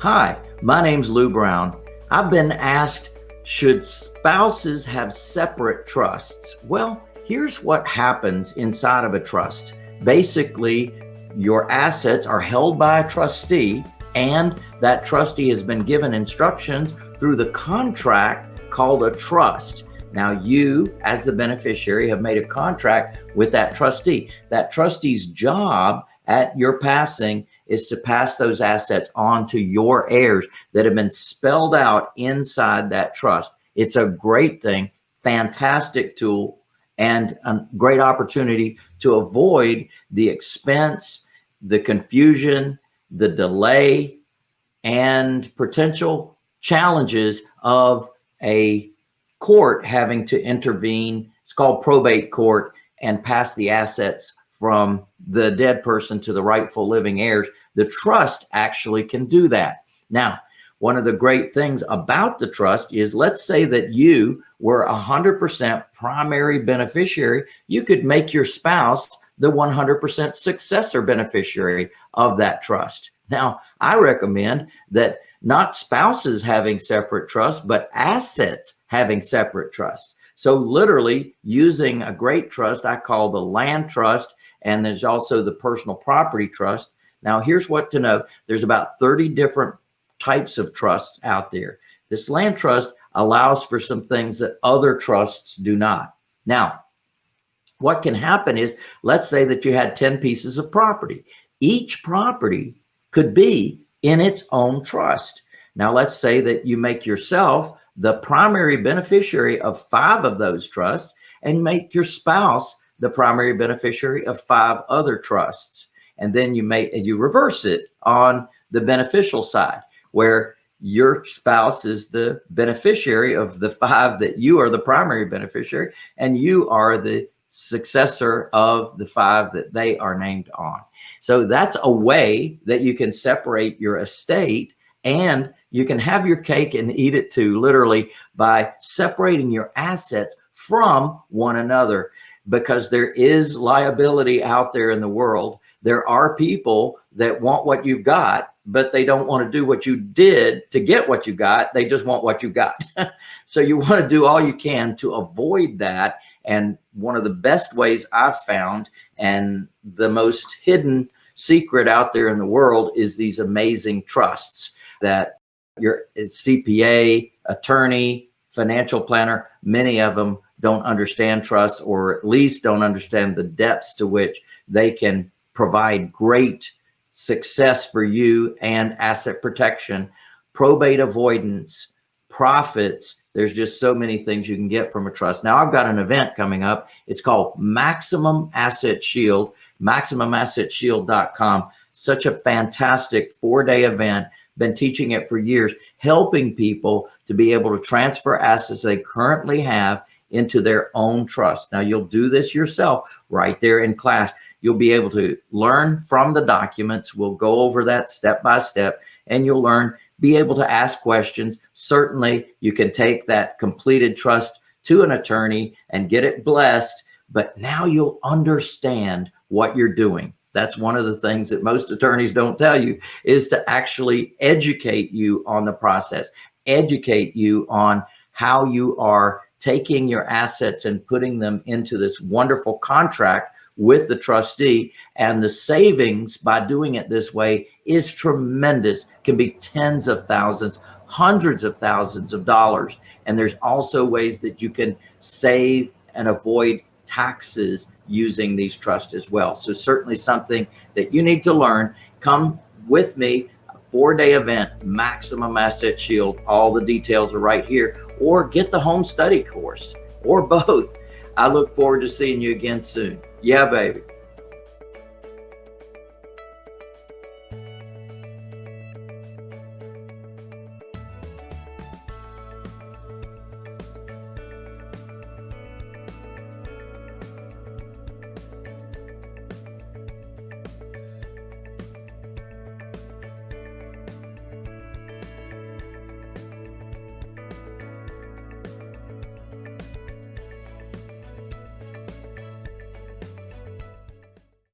Hi, my name's Lou Brown. I've been asked, should spouses have separate trusts? Well, here's what happens inside of a trust. Basically, your assets are held by a trustee and that trustee has been given instructions through the contract called a trust. Now you, as the beneficiary, have made a contract with that trustee. That trustee's job at your passing is to pass those assets on to your heirs that have been spelled out inside that trust. It's a great thing, fantastic tool, and a great opportunity to avoid the expense, the confusion, the delay, and potential challenges of a court having to intervene. It's called probate court and pass the assets from the dead person to the rightful living heirs, the trust actually can do that. Now, one of the great things about the trust is let's say that you were 100% primary beneficiary. You could make your spouse the 100% successor beneficiary of that trust. Now, I recommend that not spouses having separate trusts, but assets having separate trusts. So literally using a great trust, I call the land trust and there's also the personal property trust. Now, here's what to know. There's about 30 different types of trusts out there. This land trust allows for some things that other trusts do not. Now, what can happen is, let's say that you had 10 pieces of property. Each property could be in its own trust. Now, let's say that you make yourself the primary beneficiary of five of those trusts and make your spouse the primary beneficiary of five other trusts. And then you may, you reverse it on the beneficial side where your spouse is the beneficiary of the five that you are the primary beneficiary and you are the successor of the five that they are named on. So that's a way that you can separate your estate and you can have your cake and eat it too, literally by separating your assets from one another because there is liability out there in the world. There are people that want what you've got, but they don't want to do what you did to get what you got. They just want what you got. so you want to do all you can to avoid that. And one of the best ways I've found and the most hidden secret out there in the world is these amazing trusts that your CPA, attorney, financial planner, many of them don't understand trust or at least don't understand the depths to which they can provide great success for you and asset protection, probate avoidance, profits. There's just so many things you can get from a trust. Now I've got an event coming up. It's called Maximum Asset Shield, maximumassetshield.com. Such a fantastic four day event. Been teaching it for years, helping people to be able to transfer assets they currently have into their own trust. Now you'll do this yourself right there in class. You'll be able to learn from the documents. We'll go over that step by step and you'll learn, be able to ask questions. Certainly you can take that completed trust to an attorney and get it blessed, but now you'll understand what you're doing. That's one of the things that most attorneys don't tell you is to actually educate you on the process, educate you on how you are taking your assets and putting them into this wonderful contract with the trustee. And the savings by doing it this way is tremendous can be tens of thousands hundreds of thousands of dollars. And there's also ways that you can save and avoid taxes using these trusts as well so certainly something that you need to learn come with me a four day event, maximum asset shield. All the details are right here or get the home study course or both. I look forward to seeing you again soon. Yeah, baby.